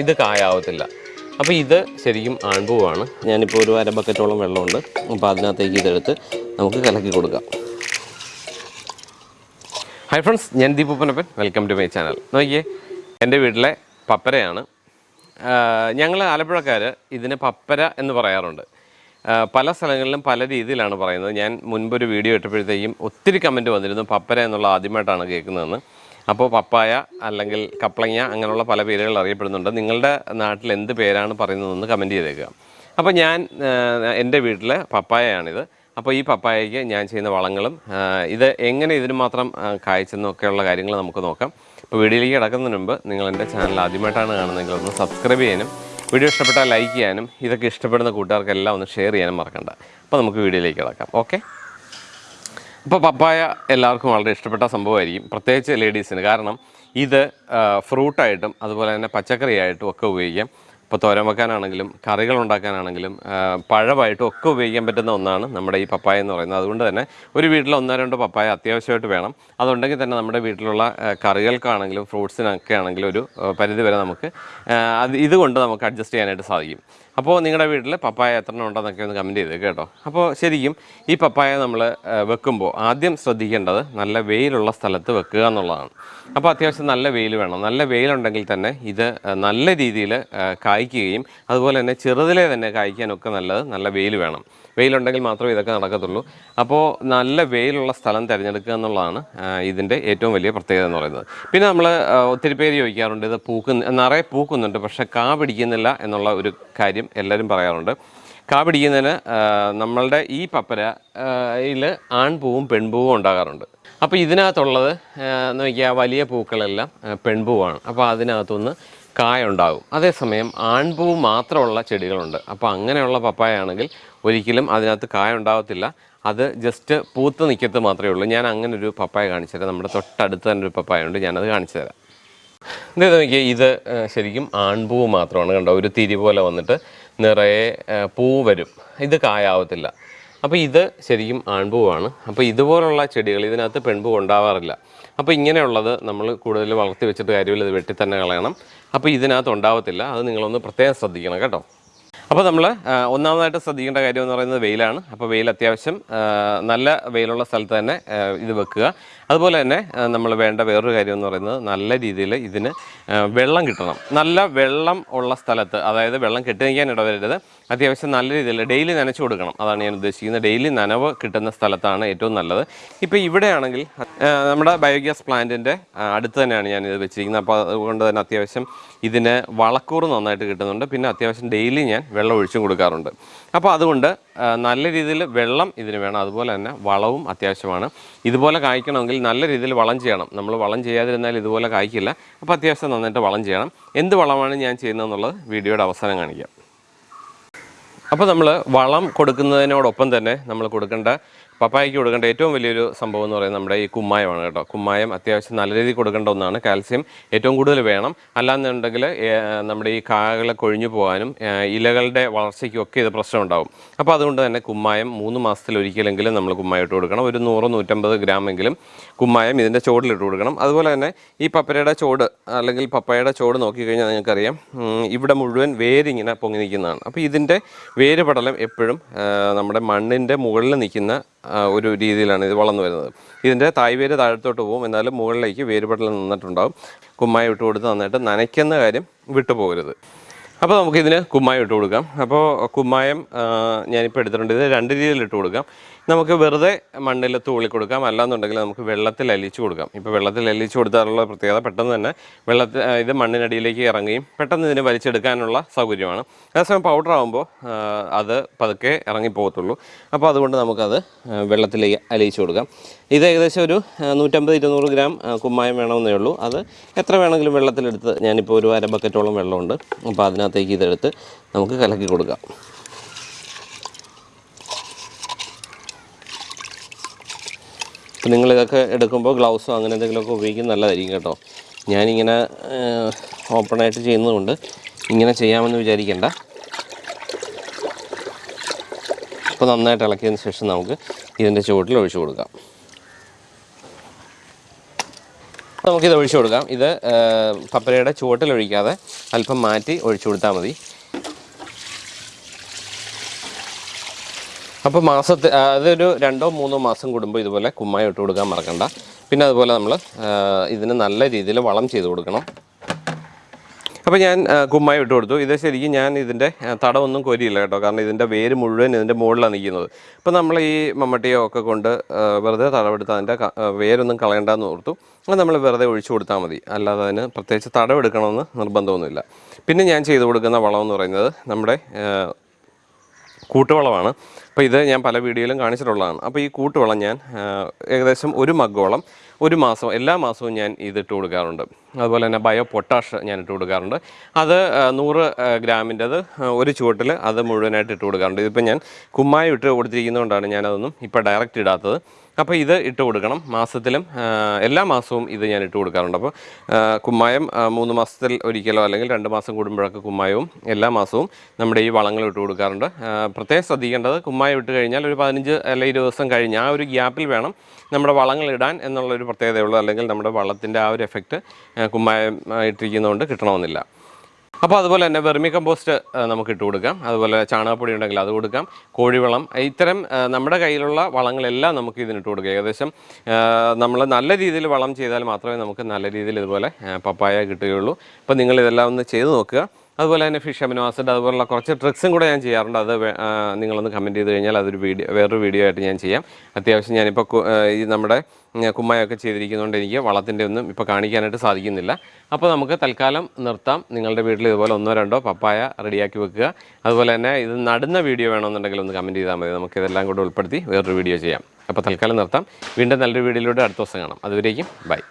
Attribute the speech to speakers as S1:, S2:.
S1: ഇത് കായാവത്തില്ല. അപ്പോൾ ഇത് ശരിക്കും ആൺപൂവാണ്. ഞാനിപ്പോൾ ഒരു അര ബക്കറ്റോളം വെള്ളമുണ്ട്. അപ്പോൾ അതിനകത്തേക്ക് ഇതെടുത്ത് നമുക്ക് കലക്കി കൊടുക്കാം. ഹായ് ഫ്രണ്ട്സ് ഞാൻ ദീപൂപ്പനപ്പൻ വെൽക്കം ടു മൈ ചാനൽ നോക്കിയേ എന്റെ വീട്ടിലെ പപ്പരയാണ്. ഞങ്ങൾ ആലപ്പുഴക്കാർ ഇതിന് പപ്പര എന്ന് പറയാറുണ്ട്. പല സ്ഥലങ്ങളിലും പല രീതിയിലാണ് പറയുന്നത്. ഞാൻ മുൻപൊരു വീഡിയോ ഇട്ടപ്പോഴത്തേക്കും ഒത്തിരി കമന്റ് വന്നിരുന്നു പപ്പര എന്നുള്ള ആദ്യമായിട്ടാണ് കേൾക്കുന്നതെന്ന്. അപ്പോൾ പപ്പായ അല്ലെങ്കിൽ കപ്ലങ്ങ അങ്ങനെയുള്ള പല പേരുകൾ അറിയപ്പെടുന്നുണ്ട്. നിങ്ങളുടെ നാട്ടിൽ എന്ത് പേരാണ് പറയുന്നതെന്ന് കമന്റ് ചെയ്തേക്കുക. അപ്പോൾ ഞാൻ എന്റെ വീട്ടിൽ പപ്പായയാണിത്. അപ്പോൾ ഈ പപ്പായയ്ക്ക് ഞാൻ ചെയ്യുന്ന വളങ്ങളും ഇത് എങ്ങനെ ഇതിന് മാത്രം കായ്ച്ചെന്നൊക്കെയുള്ള കാര്യങ്ങൾ നമുക്ക് നോക്കാം. അപ്പോൾ വീഡിയോയിലേക്ക് കിടക്കുന്നതിന് മുമ്പ് നിങ്ങൾ എന്റെ ചാനൽ ആദ്യമായിട്ടാണ് കാണുന്നതെങ്കിൽ ഒന്ന് സബ്സ്ക്രൈബ് ചെയ്യാനും വീഡിയോ ഇഷ്ടപ്പെട്ടാൽ ലൈക്ക് ചെയ്യാനും ഇതൊക്കെ ഇഷ്ടപ്പെടുന്ന കൂട്ടുകാർക്കെല്ലാം ഒന്ന് ഷെയർ ചെയ്യാനും മറക്കണ്ട. അപ്പോൾ നമുക്ക് വീഡിയോയിലേക്ക് കിടക്കാം. ഓക്കെ ഇപ്പോൾ പപ്പായ എല്ലാവർക്കും വളരെ ഇഷ്ടപ്പെട്ട സംഭവമായിരിക്കും പ്രത്യേകിച്ച് ലേഡീസിന്. കാരണം ഇത് ഫ്രൂട്ടായിട്ടും അതുപോലെ തന്നെ പച്ചക്കറിയായിട്ടും ഒക്കെ ഉപയോഗിക്കാം. ഇപ്പോൾ തോരൻ വെക്കാനാണെങ്കിലും കറികൾ ഉണ്ടാക്കാനാണെങ്കിലും പഴമായിട്ടും ഒക്കെ ഉപയോഗിക്കാൻ പറ്റുന്ന ഒന്നാണ് നമ്മുടെ ഈ പപ്പായ എന്ന് പറയുന്നത്. അതുകൊണ്ട് തന്നെ ഒരു വീട്ടിൽ ഒന്നോ രണ്ടോ പപ്പായ അത്യാവശ്യമായിട്ട് വേണം. അതുണ്ടെങ്കിൽ തന്നെ നമ്മുടെ വീട്ടിലുള്ള കറികൾക്കാണെങ്കിലും ഫ്രൂട്ട്സിനൊക്കെ ആണെങ്കിലും ഒരു പരിധി വരെ നമുക്ക് അത് ഇതുകൊണ്ട് നമുക്ക് അഡ്ജസ്റ്റ് ചെയ്യാനായിട്ട് സാധിക്കും. അപ്പോൾ നിങ്ങളുടെ വീട്ടിൽ പപ്പായ എത്ര എണ്ണം ഉണ്ടെന്നൊക്കെ ഒന്ന് കമന്റ് ചെയ്ത് കേട്ടോ. അപ്പോൾ ശരിക്കും ഈ പപ്പായ നമ്മൾ വെക്കുമ്പോൾ ആദ്യം ശ്രദ്ധിക്കേണ്ടത് നല്ല വെയിലുള്ള സ്ഥലത്ത് വെക്കുക എന്നുള്ളതാണ്. അപ്പോൾ അത്യാവശ്യം നല്ല വെയിൽ വേണം. നല്ല വെയിലുണ്ടെങ്കിൽ തന്നെ ഇത് നല്ല രീതിയിൽ കായ്ക്കുകയും അതുപോലെ തന്നെ ചെറുതിലെ തന്നെ കായ്ക്കാനൊക്കെ നല്ലത് നല്ല വെയിൽ വേണം. വെയിലുണ്ടെങ്കിൽ മാത്രമേ ഇതൊക്കെ നടക്കത്തുള്ളൂ. അപ്പോൾ നല്ല വെയിലുള്ള സ്ഥലം തിരഞ്ഞെടുക്കുക എന്നുള്ളതാണ് ഇതിന്റെ ഏറ്റവും വലിയ പ്രത്യേകത എന്ന് പറയുന്നത്. പിന്നെ നമ്മൾ ഒത്തിരി പേര് ചോദിക്കാറുണ്ട് ഇത് പൂക്കുന്ന നിറയെ പൂക്കുന്നുണ്ട് പക്ഷേ കാ പിടിക്കുന്നില്ല എന്നുള്ള ഒരു കാര്യം എല്ലാവരും പറയാറുണ്ട്. കാ പിടിക്കുന്നതിന് ആ, നമ്മളുടെ ഈ പപ്പരയിൽ ആൺപൂവും പെൺപൂവും ഉണ്ടാകാറുണ്ട്. അപ്പോൾ ഇതിനകത്തുള്ളത് എന്ന് നോക്കിയാൽ വലിയ പൂക്കളെല്ലാം പെൺപൂവാണ്. അപ്പോൾ അതിനകത്തുനിന്ന് കായ ഉണ്ടാകും അതേസമയം ആൺപൂ മാത്രമുള്ള ചെടികളുണ്ട്. അപ്പോൾ അങ്ങനെയുള്ള പപ്പായ ആണെങ്കിൽ ഒരിക്കലും അതിനകത്ത് കായ ഉണ്ടാകത്തില്ല അത് ജസ്റ്റ് പൂത്ത് നിൽക്കത്ത് മാത്രമേ ഉള്ളൂ. ഞാൻ അങ്ങനെ ഒരു പപ്പായ കാണിച്ചു തരാം നമ്മുടെ തൊട്ടടുത്ത് തന്നെ ഒരു പപ്പായ ഉണ്ട്. ഞാനത് കാണിച്ചു തരാം ഇത് നോക്കിയേ ഇത് ശരിക്കും ആൺപൂവ് മാത്രമാണ്. കണ്ടോ ഒരു തിരി പോലെ വന്നിട്ട് നിറയെ പൂ വരും. ഇത് കായാവത്തില്ല. അപ്പോൾ ഇത് ശരിക്കും ആൺപൂവാണ്. അപ്പോൾ ഇതുപോലുള്ള ചെടികൾ ഇതിനകത്ത് പെൺപൂ ഉണ്ടാവാറില്ല. അപ്പോൾ ഇങ്ങനെയുള്ളത് നമ്മൾ കൂടുതൽ വളർത്തി വെച്ചിട്ട് കാര്യമില്ല ഇത് വെട്ടി തന്നെ കളയണം. അപ്പോൾ ഇതിനകത്ത് ഉണ്ടാവത്തില്ല. അത് നിങ്ങളൊന്ന് പ്രത്യേകം ശ്രദ്ധിക്കണം കേട്ടോ. അപ്പോൾ നമ്മൾ ഒന്നാമതായിട്ട് ശ്രദ്ധിക്കേണ്ട കാര്യം എന്ന് പറയുന്നത് വെയിലാണ്. അപ്പോൾ വെയിൽ അത്യാവശ്യം നല്ല വെയിലുള്ള സ്ഥലത്ത് തന്നെ ഇത് വെക്കുക. അതുപോലെ തന്നെ നമ്മൾ വേണ്ട വേറൊരു കാര്യം എന്ന് പറയുന്നത് നല്ല രീതിയിൽ ഇതിന് വെള്ളം കിട്ടണം. നല്ല വെള്ളം ഉള്ള സ്ഥലത്ത് അതായത് വെള്ളം കെട്ടി നിൽക്കാൻ ഇടവരരുത്. അത്യാവശ്യം നല്ല രീതിയിൽ ഡെയിലി നനച്ചു കൊടുക്കണം. അതാണ് ഞാൻ ഉദ്ദേശിക്കുന്നത്. ഡെയിലി നനവ് കിട്ടുന്ന സ്ഥലത്താണ് ഏറ്റവും നല്ലത്. ഇപ്പോൾ ഇവിടെയാണെങ്കിൽ നമ്മുടെ ബയോഗ്യാസ് പ്ലാന്റിന്റെ അടുത്ത് തന്നെയാണ് ഞാൻ ഇത് വെച്ചിരിക്കുന്നത്. അപ്പോൾ അതുകൊണ്ട് തന്നെ അത്യാവശ്യം ഇതിന് വളക്കൂറ് നന്നായിട്ട് കിട്ടുന്നുണ്ട്. പിന്നെ അത്യാവശ്യം ഡെയിലി ഞാൻ വെള്ളം ഒഴിച്ചും കൊടുക്കാറുണ്ട്. അപ്പോൾ അതുകൊണ്ട് നല്ല രീതിയിൽ വെള്ളം ഇതിന് വേണം. അതുപോലെ തന്നെ വളവും അത്യാവശ്യമാണ്. ഇതുപോലെ കായ്ക്കണമെങ്കിൽ നല്ല രീതിയിൽ വളം ചെയ്യണം. നമ്മൾ വളം ചെയ്യാതിരുന്നാൽ ഇതുപോലെ കായ്ക്കില്ല. അപ്പോൾ അത്യാവശ്യം നന്നായിട്ട് വളം ചെയ്യണം. എന്ത് വളമാണ് ഞാൻ ചെയ്യുന്നതെന്നുള്ളത് വീഡിയോയുടെ അവസാനം കാണിക്കാം. അപ്പോൾ നമ്മൾ വളം കൊടുക്കുന്നതിനോടൊപ്പം തന്നെ നമ്മൾ കൊടുക്കേണ്ട പപ്പായയ്ക്ക് കൊടുക്കേണ്ട ഏറ്റവും വലിയൊരു സംഭവം എന്ന് പറയുന്നത് നമ്മുടെ ഈ കുമ്മായമാണ് കേട്ടോ. കുമ്മായം അത്യാവശ്യം നല്ല രീതിയിൽ കൊടുക്കേണ്ട ഒന്നാണ്. കാൽസ്യം ഏറ്റവും കൂടുതൽ വേണം. അല്ലാന്നുണ്ടെങ്കിൽ നമ്മുടെ ഈ കായകളെ കൊഴിഞ്ഞു പോകാനും ഇലകളുടെ വളർച്ചയ്ക്കും ഒക്കെ ഇത് പ്രശ്നം ഉണ്ടാവും അപ്പോൾ അതുകൊണ്ട് തന്നെ കുമ്മായം മൂന്ന് മാസത്തിൽ ഒരിക്കലെങ്കിലും നമ്മൾ കുമ്മായം ഇട്ട് കൊടുക്കണം. ഒരു നൂറ് നൂറ്റമ്പത് ഗ്രാമെങ്കിലും കുമ്മായം ഇതിന്റെ ചോടിലിട്ട് കൊടുക്കണം. അതുപോലെ തന്നെ ഈ പപ്പരയുടെ ചോട് അല്ലെങ്കിൽ പപ്പായയുടെ ചോട് നോക്കിക്കഴിഞ്ഞാൽ നിങ്ങൾക്കറിയാം ഇവിടെ മുഴുവൻ വേരിങ്ങനെ പൊങ്ങി നിൽക്കുന്നതാണ്. അപ്പോൾ ഇതിന്റെ വേര് പടലം എപ്പോഴും നമ്മുടെ മണ്ണിന്റെ മുകളിൽ നിൽക്കുന്ന ഒരു രീതിയിലാണ് ഇത് വളർന്നു വരുന്നത്. ഇതിന്റെ തായ്വേര് താഴത്തോട്ട് പോകും. എന്നാലും മുകളിലേക്ക് വേര് നിന്നിട്ടുണ്ടാകും കുമ്മായി ഇട്ട് കൊടുത്ത് നന്നായിട്ട് നനയ്ക്കുന്ന കാര്യം വിട്ടുപോകരുത്. അപ്പോൾ നമുക്കിതിന് കുമ്മായം ഇട്ട് കൊടുക്കാം. അപ്പോൾ കുമ്മായം ഞാനിപ്പോൾ എടുത്തിട്ടുണ്ട്. ഇത് രണ്ട് രീതിയിൽ ഇട്ട് കൊടുക്കാം. നമുക്ക് വെറുതെ മണ്ണിൽ തൂളി കൊടുക്കാം. അല്ലാന്നുണ്ടെങ്കിൽ നമുക്ക് വെള്ളത്തിൽ അലിച്ചു കൊടുക്കാം. ഇപ്പോൾ വെള്ളത്തിൽ അലിച്ചു കൊടുത്താലുള്ള പ്രത്യേകത പെട്ടെന്ന് തന്നെ വെള്ളത്തിൽ ഇത് മണ്ണിനടിയിലേക്ക് ഇറങ്ങുകയും പെട്ടെന്ന് ഇതിന് വലിച്ചെടുക്കാനുള്ള സൗകര്യമാണ്. അതേസമയം പൗഡർ ആകുമ്പോൾ അത് പതുക്കെ ഇറങ്ങിപ്പോകത്തുള്ളൂ അപ്പോൾ അതുകൊണ്ട് നമുക്കത് വെള്ളത്തിലേക്ക് അലിയിച്ചു കൊടുക്കാം. ഇത് ഏകദേശം ഒരു നൂറ്റമ്പത് ഇരുന്നൂറ് ഗ്രാം കുമ്മായം വേണമെന്നേ ഉള്ളൂ. അത് എത്ര വേണമെങ്കിലും വെള്ളത്തിലെടുത്ത് ഞാനിപ്പോൾ ഒരു അര ബക്കറ്റോളം വെള്ളമുണ്ട്. അപ്പോൾ അതിനകത്തേക്ക് ഇതെടുത്ത് നമുക്ക് കലക്കി കൊടുക്കാം. അപ്പം നിങ്ങളിതൊക്കെ എടുക്കുമ്പോൾ ഗ്ലൗസോ അങ്ങനെ എന്തെങ്കിലുമൊക്കെ ഉപയോഗിക്കുന്നത് നല്ലതായിരിക്കും കേട്ടോ. ഞാനിങ്ങനെ ഓപ്പണായിട്ട് ചെയ്യുന്നതുകൊണ്ട് ഇങ്ങനെ ചെയ്യാമെന്ന് വിചാരിക്കേണ്ട. അപ്പോൾ നന്നായിട്ട് ഇളക്കിയതിന് ശേഷം നമുക്ക് ഇതിന്റെ ചുവട്ടിൽ ഒഴിച്ചു കൊടുക്കാം. നമുക്കിത് ഒഴിച്ചു കൊടുക്കാം. ഇത് പപ്പരയുടെ ചുവട്ടിൽ ഒഴിക്കാതെ അല്പം മാറ്റി ഒഴിച്ചു കൊടുത്താൽ മതി. അപ്പോൾ മാസത്തിൽ അതൊരു രണ്ടോ മൂന്നോ മാസം കൂടുമ്പോൾ ഇതുപോലെ കുമ്മായി ഇട്ട് കൊടുക്കാൻ മറക്കണ്ട. പിന്നെ അതുപോലെ നമ്മൾ ഇതിന് നല്ല രീതിയിൽ വളം ചെയ്ത് കൊടുക്കണം. അപ്പോൾ ഞാൻ കുമ്മായി ഇട്ട് കൊടുത്തു. ഇത് ശരിക്കും ഞാൻ ഇതിന്റെ തടമൊന്നും കൊരിയില്ല കേട്ടോ. കാരണം ഇതിന്റെ വേര് മുഴുവൻ ഇതിന്റെ മുകളിലാണ് നിൽക്കുന്നത് അപ്പോൾ നമ്മൾ ഈ മമ്മട്ടിയോ ഒക്കെ കൊണ്ട് വെറുതെ തടമെടുത്ത് അതിന്റെ വേരൊന്നും കളയണ്ടെന്ന് ഓർത്തു. അത് നമ്മൾ വെറുതെ ഒഴിച്ചു കൊടുത്താൽ മതി. അല്ലാതെ അതിന് പ്രത്യേകിച്ച് തടമെടുക്കണമെന്ന് നിർബന്ധമൊന്നുമില്ല. പിന്നെ ഞാൻ ചെയ്തു കൊടുക്കുന്ന വളം എന്ന് പറയുന്നത് നമ്മുടെ കൂട്ടുവളമാണ് അപ്പോൾ ഇത് ഞാൻ പല വീഡിയോയിലും കാണിച്ചിട്ടുള്ളതാണ്. അപ്പോൾ ഈ കൂട്ടുവളം ഞാൻ ഏകദേശം ഒരു മഗ്ഗോളം ഒരു മാസം എല്ലാ മാസവും ഞാൻ ഇതിട്ട് കൊടുക്കാറുണ്ട്. അതുപോലെ തന്നെ ബയോ പൊട്ടാഷ് ഞാൻ ഇട്ട് കൊടുക്കാറുണ്ട്. അത് നൂറ് ഗ്രാമിന്റെ അത് ഒരു ചുവട്ടിൽ അത് മുഴുവനായിട്ട് ഇട്ട് കൊടുക്കാറുണ്ട്. ഇതിപ്പോൾ ഞാൻ കുമ്മായം ഇട്ട് കൊടുത്തിരിക്കുന്നതുകൊണ്ടാണ് ഞാനതൊന്നും ഇപ്പോൾ ഡയറക്റ്റ് ഇടാത്തത്. അപ്പോൾ ഇത് ഇട്ട് കൊടുക്കണം. മാസത്തിലും എല്ലാ മാസവും ഇത് ഞാൻ ഇട്ട് കൊടുക്കാറുണ്ട്. അപ്പോൾ കുമ്മായം മൂന്ന് മാസത്തിൽ ഒരിക്കലോ അല്ലെങ്കിൽ രണ്ട് മാസം കൂടുമ്പോഴൊക്കെ കുമ്മായവും എല്ലാ മാസവും നമ്മുടെ ഈ വളങ്ങൾ ഇട്ട് കൊടുക്കാറുണ്ട്. പ്രത്യേകം ശ്രദ്ധിക്കേണ്ടത് കുമ്മായം ഇട്ട് കഴിഞ്ഞാൽ ഒരു പതിനഞ്ച് അല്ലെങ്കിൽ ഇരുപത് ദിവസം കഴിഞ്ഞ് ആ ഒരു ഗ്യാപ്പിൽ വേണം നമ്മുടെ വളങ്ങൾ ഇടാൻ എന്നുള്ളൊരു പ്രത്യേകതയുള്ളൂ. അല്ലെങ്കിൽ നമ്മുടെ വളത്തിന്റെ ആ ഒരു എഫക്റ്റ് കുമ്മായം ആ, ഇട്ടിരിക്കുന്നതുകൊണ്ട് കിട്ടണമെന്നില്ല. അപ്പോൾ അതുപോലെ തന്നെ വെർമി കമ്പോസ്റ്റ് നമുക്ക് ഇട്ട് കൊടുക്കാം. അതുപോലെ ചാണകപ്പൊടി ഉണ്ടെങ്കിൽ അത് കൊടുക്കാം. കോഴിവളം ഇത്തരം നമ്മുടെ കയ്യിലുള്ള വളങ്ങളെല്ലാം നമുക്ക് ഇതിനിട്ട് കൊടുക്കാം. ഏകദേശം നമ്മൾ നല്ല രീതിയിൽ വളം ചെയ്താൽ മാത്രമേ നമുക്ക് നല്ല രീതിയിൽ ഇതുപോലെ പപ്പായ കിട്ടുകയുള്ളൂ. അപ്പോൾ നിങ്ങൾ ഇതെല്ലാം ഒന്ന് ചെയ്ത് നോക്കുക. അതുപോലെ തന്നെ ഫിഷ് അമിനോ ആസിഡ് അതുപോലുള്ള കുറച്ച് ട്രിക്സും കൂടെ ഞാൻ ചെയ്യാറുണ്ട്. അത് നിങ്ങളൊന്ന് കമന്റ് ചെയ്ത് കഴിഞ്ഞാൽ അതൊരു വീഡിയോ വേറൊരു വീഡിയോ ആയിട്ട് ഞാൻ ചെയ്യാം. അത്യാവശ്യം ഞാനിപ്പോൾ ഈ നമ്മുടെ കുമ്മായൊക്കെ ചെയ്തിരിക്കുന്നതുകൊണ്ട് എനിക്ക് വളത്തിന്റെ ഒന്നും ഇപ്പോൾ കാണിക്കാനായിട്ട് സാധിക്കുന്നില്ല. അപ്പോൾ നമുക്ക് തൽക്കാലം നിർത്താം. നിങ്ങളുടെ വീട്ടിൽ ഇതുപോലെ ഒന്നോ രണ്ടോ പപ്പായ റെഡിയാക്കി വെക്കുക. അതുപോലെ തന്നെ ഇത് നടുന്ന വീഡിയോ വേണമെന്നുണ്ടെങ്കിൽ ഒന്ന് കമന്റ് ചെയ്താൽ മതി. നമുക്ക് ഇതെല്ലാം കൂടെ ഉൾപ്പെടുത്തി വേറൊരു വീഡിയോ ചെയ്യാം. അപ്പോൾ തൽക്കാലം നിർത്താം. വീണ്ടും നല്ലൊരു വീഡിയോയിലൂടെ അടുത്ത ദിവസം കാണാം. അതുവരേക്കും ബൈ.